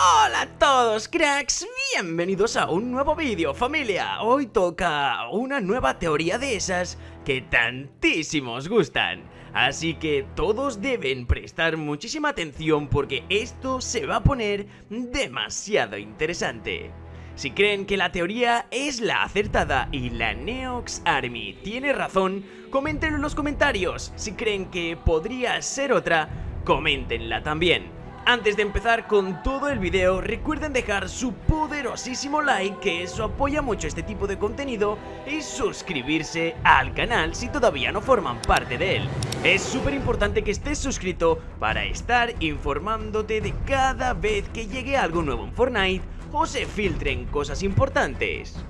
Hola a todos cracks, bienvenidos a un nuevo vídeo familia Hoy toca una nueva teoría de esas que tantísimos gustan Así que todos deben prestar muchísima atención porque esto se va a poner demasiado interesante si creen que la teoría es la acertada y la Neox Army tiene razón, coméntenlo en los comentarios. Si creen que podría ser otra, coméntenla también. Antes de empezar con todo el video, recuerden dejar su poderosísimo like, que eso apoya mucho este tipo de contenido, y suscribirse al canal si todavía no forman parte de él. Es súper importante que estés suscrito para estar informándote de cada vez que llegue algo nuevo en Fortnite o se filtren cosas importantes.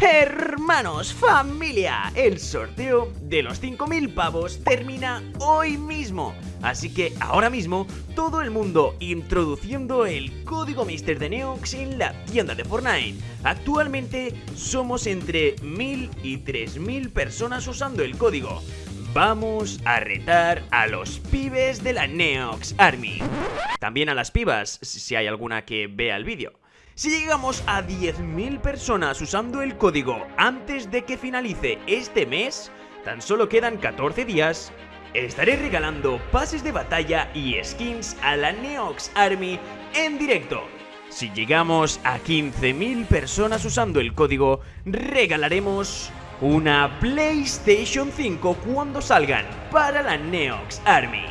Hermanos, familia, el sorteo de los 5.000 pavos termina hoy mismo. Así que ahora mismo todo el mundo introduciendo el código Mister de Neox en la tienda de Fortnite. Actualmente somos entre 1.000 y 3.000 personas usando el código. Vamos a retar a los pibes de la Neox Army. También a las pibas, si hay alguna que vea el vídeo. Si llegamos a 10.000 personas usando el código antes de que finalice este mes, tan solo quedan 14 días, estaré regalando pases de batalla y skins a la Neox Army en directo. Si llegamos a 15.000 personas usando el código, regalaremos una PlayStation 5 cuando salgan para la Neox Army.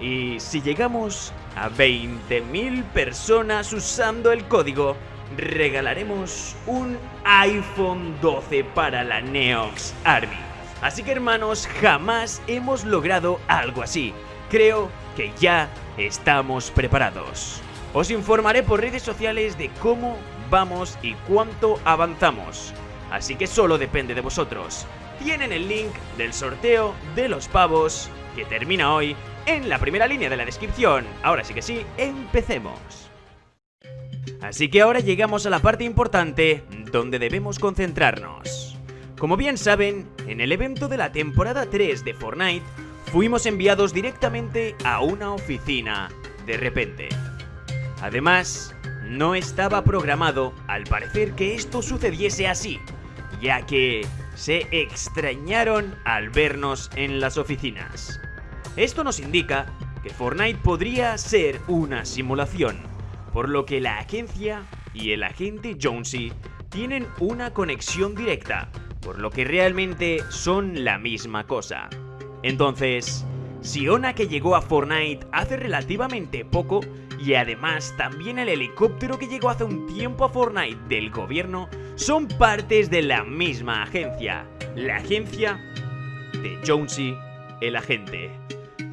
Y si llegamos a 20.000 personas usando el código, regalaremos un iPhone 12 para la Neox Army. Así que hermanos, jamás hemos logrado algo así. Creo que ya estamos preparados. Os informaré por redes sociales de cómo vamos y cuánto avanzamos. Así que solo depende de vosotros. Tienen el link del sorteo de los pavos que termina hoy en la primera línea de la descripción. Ahora sí que sí, empecemos. Así que ahora llegamos a la parte importante donde debemos concentrarnos. Como bien saben, en el evento de la temporada 3 de Fortnite, fuimos enviados directamente a una oficina de repente. Además, no estaba programado al parecer que esto sucediese así, ya que se extrañaron al vernos en las oficinas. Esto nos indica que Fortnite podría ser una simulación por lo que la agencia y el agente Jonesy tienen una conexión directa, por lo que realmente son la misma cosa. Entonces, Siona que llegó a Fortnite hace relativamente poco y además también el helicóptero que llegó hace un tiempo a Fortnite del gobierno son partes de la misma agencia, la agencia de Jonesy, el agente.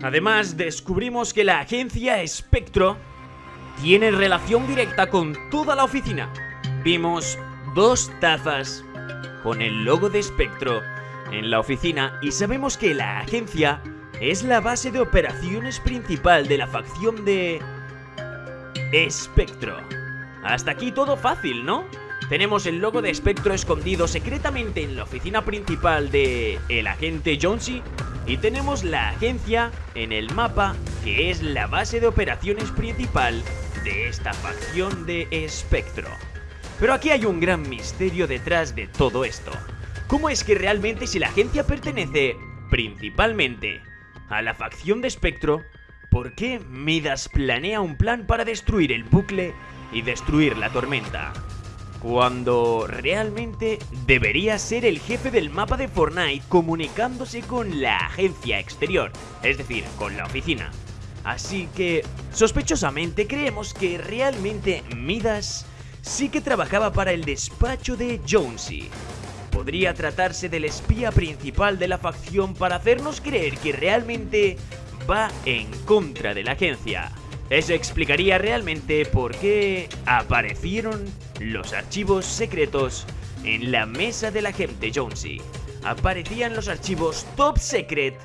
Además, descubrimos que la agencia Spectro tiene relación directa con toda la oficina. Vimos dos tazas con el logo de Spectro en la oficina y sabemos que la agencia es la base de operaciones principal de la facción de... Spectro. Hasta aquí todo fácil, ¿no? Tenemos el logo de Spectro escondido secretamente en la oficina principal de el agente Jonesy y tenemos la agencia en el mapa que es la base de operaciones principal esta facción de Espectro. Pero aquí hay un gran misterio detrás de todo esto. ¿Cómo es que realmente si la agencia pertenece principalmente a la facción de Espectro, ¿por qué Midas planea un plan para destruir el bucle y destruir la tormenta? Cuando realmente debería ser el jefe del mapa de Fortnite comunicándose con la agencia exterior, es decir, con la oficina. Así que, sospechosamente, creemos que realmente Midas sí que trabajaba para el despacho de Jonesy. Podría tratarse del espía principal de la facción para hacernos creer que realmente va en contra de la agencia. Eso explicaría realmente por qué aparecieron los archivos secretos en la mesa de la gente Jonesy. Aparecían los archivos top secret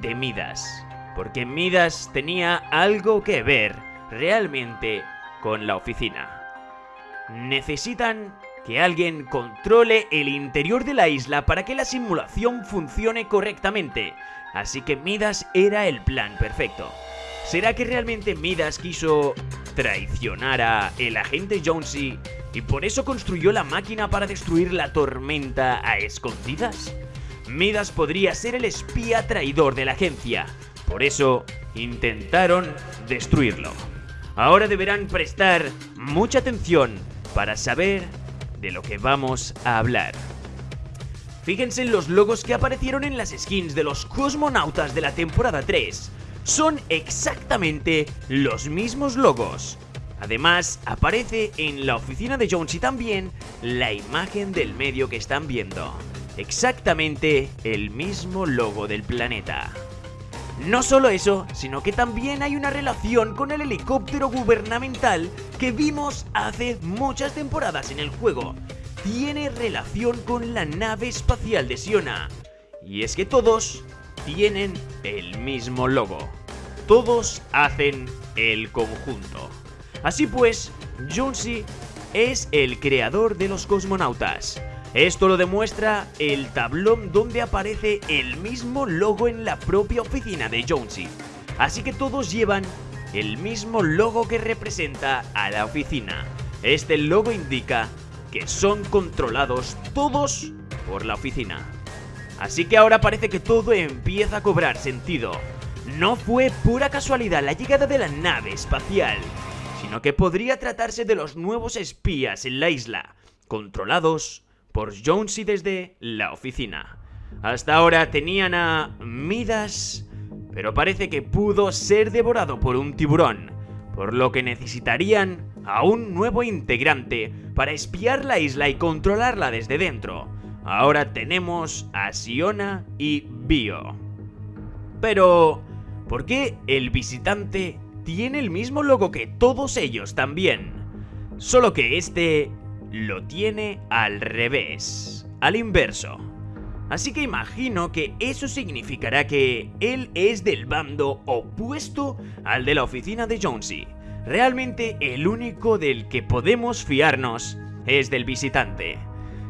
de Midas porque Midas tenía algo que ver realmente con la oficina. Necesitan que alguien controle el interior de la isla para que la simulación funcione correctamente, así que Midas era el plan perfecto. ¿Será que realmente Midas quiso traicionara el agente Jonesy y por eso construyó la máquina para destruir la tormenta a escondidas? Midas podría ser el espía traidor de la agencia, por eso intentaron destruirlo. Ahora deberán prestar mucha atención para saber de lo que vamos a hablar. Fíjense en los logos que aparecieron en las skins de los cosmonautas de la temporada 3. Son exactamente los mismos logos. Además, aparece en la oficina de Jonesy también la imagen del medio que están viendo. Exactamente el mismo logo del planeta. No solo eso, sino que también hay una relación con el helicóptero gubernamental que vimos hace muchas temporadas en el juego. Tiene relación con la nave espacial de Siona. Y es que todos tienen el mismo logo. Todos hacen el conjunto. Así pues, Jonesy es el creador de los cosmonautas. Esto lo demuestra el tablón donde aparece el mismo logo en la propia oficina de Jonesy. Así que todos llevan el mismo logo que representa a la oficina. Este logo indica que son controlados todos por la oficina. Así que ahora parece que todo empieza a cobrar sentido. No fue pura casualidad la llegada de la nave espacial, sino que podría tratarse de los nuevos espías en la isla, controlados por Jonesy desde la oficina. Hasta ahora tenían a Midas, pero parece que pudo ser devorado por un tiburón, por lo que necesitarían a un nuevo integrante para espiar la isla y controlarla desde dentro. Ahora tenemos a Siona y Bio. Pero, ¿por qué el visitante tiene el mismo logo que todos ellos también? Solo que este lo tiene al revés, al inverso. Así que imagino que eso significará que él es del bando opuesto al de la oficina de Jonesy. Realmente el único del que podemos fiarnos es del visitante.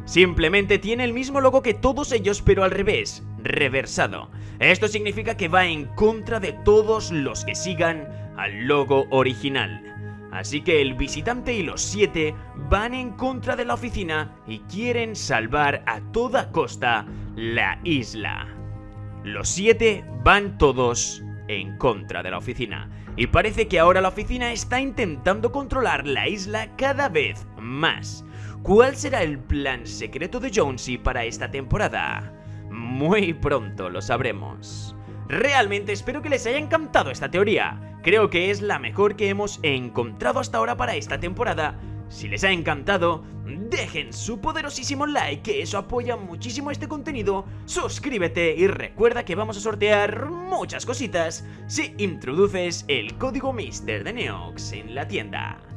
Simplemente tiene el mismo logo que todos ellos pero al revés, reversado. Esto significa que va en contra de todos los que sigan al logo original. Así que el visitante y los siete van en contra de la oficina y quieren salvar a toda costa la isla. Los siete van todos en contra de la oficina. Y parece que ahora la oficina está intentando controlar la isla cada vez más. ¿Cuál será el plan secreto de Jonesy para esta temporada? Muy pronto lo sabremos. Realmente espero que les haya encantado esta teoría. Creo que es la mejor que hemos encontrado hasta ahora para esta temporada. Si les ha encantado, dejen su poderosísimo like, que eso apoya muchísimo este contenido. Suscríbete y recuerda que vamos a sortear muchas cositas si introduces el código Mister de Neox en la tienda.